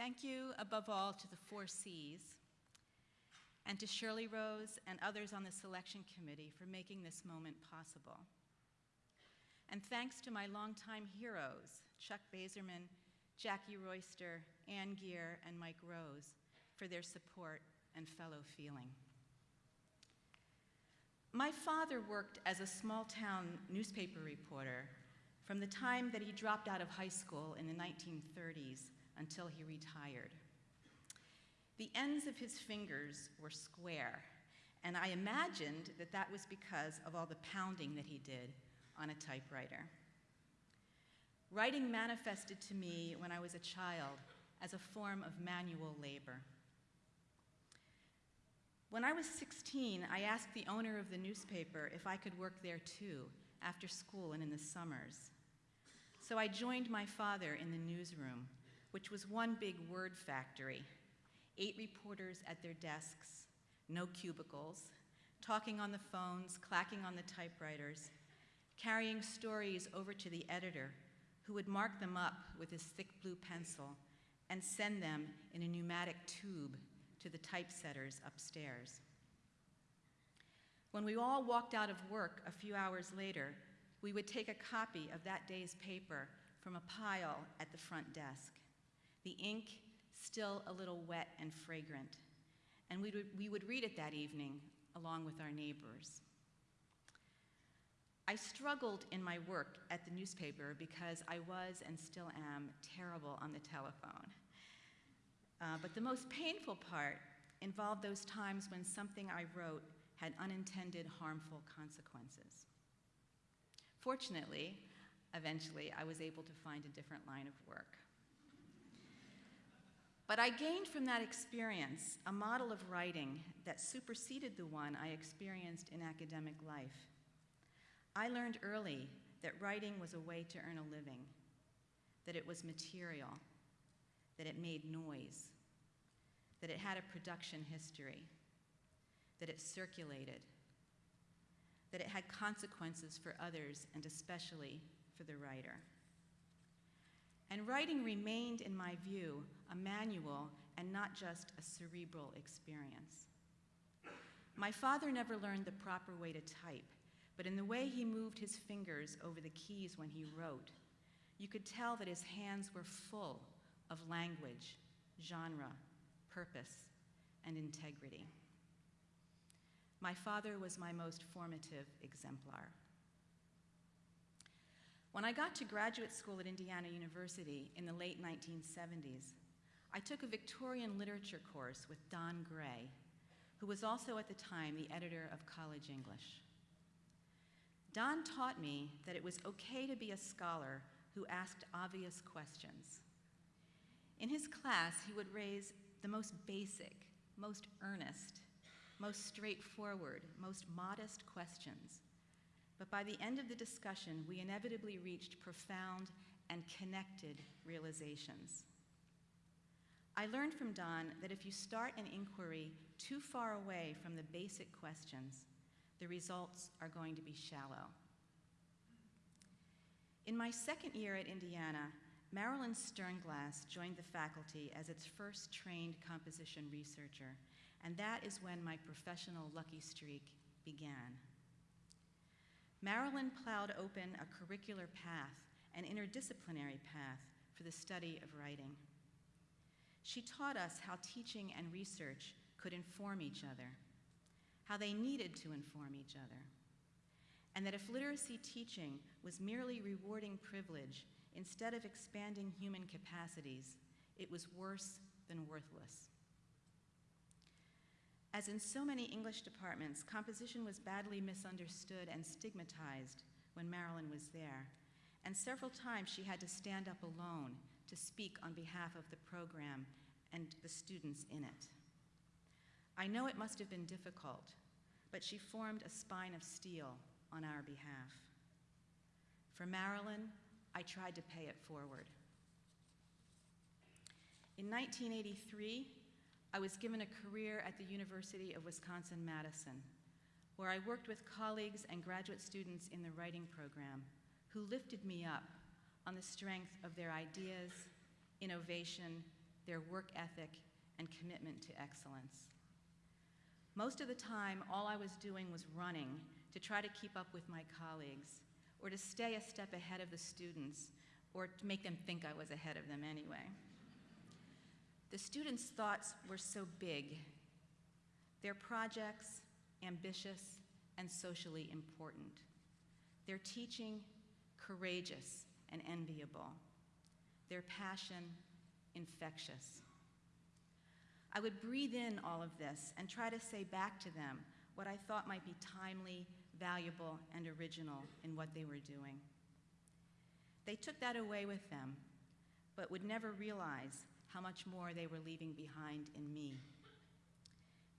Thank you above all to the four C's and to Shirley Rose and others on the selection committee for making this moment possible. And thanks to my longtime heroes, Chuck Bazerman, Jackie Royster, Anne Gere, and Mike Rose, for their support and fellow feeling. My father worked as a small town newspaper reporter from the time that he dropped out of high school in the 1930s until he retired. The ends of his fingers were square, and I imagined that that was because of all the pounding that he did on a typewriter. Writing manifested to me when I was a child as a form of manual labor. When I was 16, I asked the owner of the newspaper if I could work there too, after school and in the summers. So I joined my father in the newsroom, which was one big word factory. Eight reporters at their desks, no cubicles, talking on the phones, clacking on the typewriters, carrying stories over to the editor, who would mark them up with his thick blue pencil and send them in a pneumatic tube to the typesetters upstairs. When we all walked out of work a few hours later, we would take a copy of that day's paper from a pile at the front desk, the ink still a little wet and fragrant, and we would, we would read it that evening along with our neighbors. I struggled in my work at the newspaper because I was and still am terrible on the telephone. Uh, but the most painful part involved those times when something I wrote had unintended harmful consequences. Fortunately, eventually, I was able to find a different line of work. But I gained from that experience a model of writing that superseded the one I experienced in academic life. I learned early that writing was a way to earn a living, that it was material, that it made noise, that it had a production history, that it circulated, that it had consequences for others and especially for the writer. And writing remained, in my view, a manual and not just a cerebral experience. My father never learned the proper way to type, but in the way he moved his fingers over the keys when he wrote, you could tell that his hands were full of language, genre, purpose, and integrity. My father was my most formative exemplar. When I got to graduate school at Indiana University in the late 1970s, I took a Victorian literature course with Don Gray, who was also at the time the editor of College English. Don taught me that it was okay to be a scholar who asked obvious questions. In his class, he would raise the most basic, most earnest, most straightforward, most modest questions. But by the end of the discussion, we inevitably reached profound and connected realizations. I learned from Don that if you start an inquiry too far away from the basic questions, the results are going to be shallow. In my second year at Indiana, Marilyn Sternglass joined the faculty as its first trained composition researcher, and that is when my professional lucky streak began. Marilyn plowed open a curricular path, an interdisciplinary path for the study of writing. She taught us how teaching and research could inform each other, how they needed to inform each other, and that if literacy teaching was merely rewarding privilege instead of expanding human capacities, it was worse than worthless. As in so many English departments, composition was badly misunderstood and stigmatized when Marilyn was there, and several times she had to stand up alone to speak on behalf of the program and the students in it. I know it must have been difficult, but she formed a spine of steel on our behalf. For Marilyn, I tried to pay it forward. In 1983, I was given a career at the University of Wisconsin-Madison, where I worked with colleagues and graduate students in the writing program who lifted me up on the strength of their ideas, innovation, their work ethic, and commitment to excellence. Most of the time, all I was doing was running to try to keep up with my colleagues, or to stay a step ahead of the students, or to make them think I was ahead of them anyway. The students' thoughts were so big, their projects ambitious and socially important, their teaching courageous and enviable, their passion infectious. I would breathe in all of this and try to say back to them what I thought might be timely, valuable, and original in what they were doing. They took that away with them, but would never realize how much more they were leaving behind in me.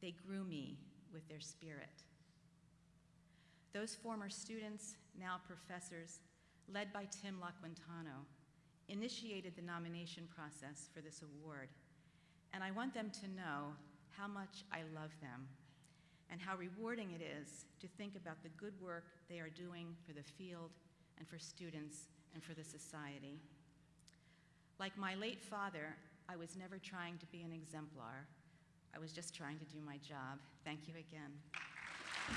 They grew me with their spirit. Those former students, now professors, led by Tim Laquintano, initiated the nomination process for this award, and I want them to know how much I love them and how rewarding it is to think about the good work they are doing for the field and for students and for the society. Like my late father, I was never trying to be an exemplar. I was just trying to do my job. Thank you again.